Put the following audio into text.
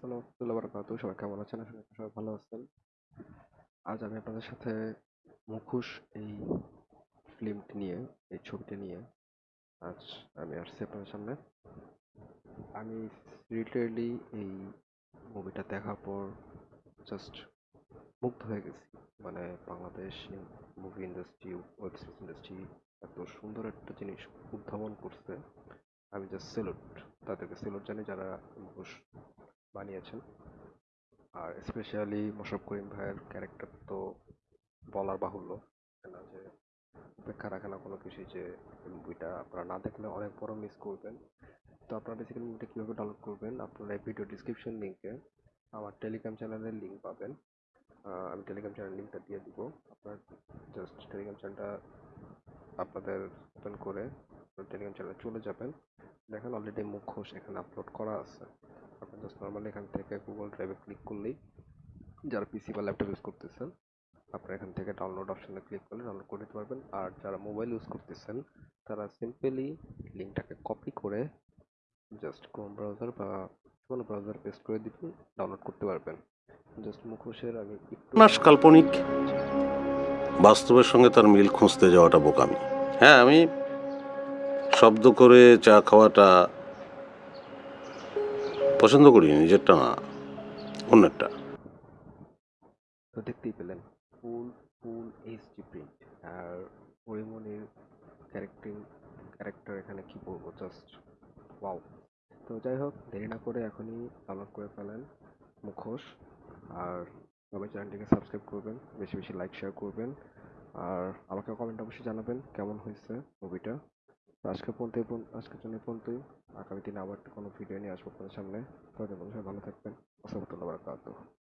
সবাই কেমন আছেন? আশা করি সবাই ভালো আছেন। আজ আমি আপনাদের সাথে মুখোশ এই ফিল্মটি নিয়ে, এই ছবিটি নিয়ে আজ আমি আসছি আপনাদের সামনে। আমি লিটারেলি এই মুভিটা দেখার পর জাস্ট মুগ্ধ হয়ে গেছি। মানে Bangladesh movie industry web series industry এত সুন্দর একটা জিনিস উদ্ভাবন করছে। আমি জাস্ট সেলুট তাদেরকে। সেলুট জানি যারা মুখোশ বানিয়েছেন। আর স্পেশালি মোশাররফ করিম ভাইয়ের ক্যারেক্টার তো বলার বাহুল্য। না যে উপেক্ষা রাখে না কোনো কিছুই যে মুভিটা আপনারা না দেখলে অনেক বড় মিস করবেন। তো আপনারা বেসিক্যালি মুভিটা কীভাবে ডাউনলোড করবেন, আপনারা এই ভিডিও ডিসক্রিপশন লিঙ্কে আমার টেলিগ্রাম চ্যানেলের লিঙ্ক পাবেন। আমি টেলিগ্রাম চ্যানেল লিঙ্কটা দিয়ে দিব। আপনার জাস্ট টেলিগ্রাম চ্যানেলটা আপনাদের ওপেন করে টেলিগ্রাম চ্যানেলে চলে যাবেন। দেখেন অলরেডি মুখোশ এখানে আপলোড করা আছে। আপনি জাস্ট নর্মালি এখান থেকে গুগল ড্রাইভে ক্লিক করলেই যারা পিসি বা ল্যাপটপ ইউজ করতেছেন, আপনারা এখান থেকে ডাউনলোড অপশনে ক্লিক করলে ডাউনলোড করে নিতে পারবেন। আর যারা মোবাইল ইউজ করতেছেন, তারা সিম্পলি লিঙ্কটাকে কপি করে জাস্ট ক্রোম ব্রাউজার বা কোনো ব্রাউজার পেস্ট করে দিবেন ডাউনলোড করতে পারবেন। জাস্ট মুখোশের আমি মাস কাল্পনিক বাস্তবের সঙ্গে তার মিল খুঁজতে যাওয়াটা বোকামি। হ্যাঁ আমি শব্দ করে চা খাওয়াটা পছন্দ করি, নিজেরটা না, অন্যেরটা। তো দেখতেই পেলেন, ফুল ফুল এইচডি প্রিন্ট আর পরিমণির ক্যারেক্টারিং ক্যারেক্টার এখানে কি বলব জাস্ট ওয়াও তো যাই হোক, দেরি না করে এখনই ডাউনলোড করে ফেলেন মুখোশ, আর সবাই চ্যানেলটিকে সাবস্ক্রাইব করবেন, বেশি বেশি লাইক শেয়ার করবেন, আর আমাকে কমেন্ট অবশ্যই জানাবেন, কেমন হয়েছে মুভিটা আজকে পর্যন্ত এই আজকের জন্য এই পর্যন্তই। আগামী দিনে আবার কোনো ভিডিও নিয়ে আসব আপনাদের সামনে। ততদিন সবাই ভালো থাকবেন। আসসালামু আলাইকুম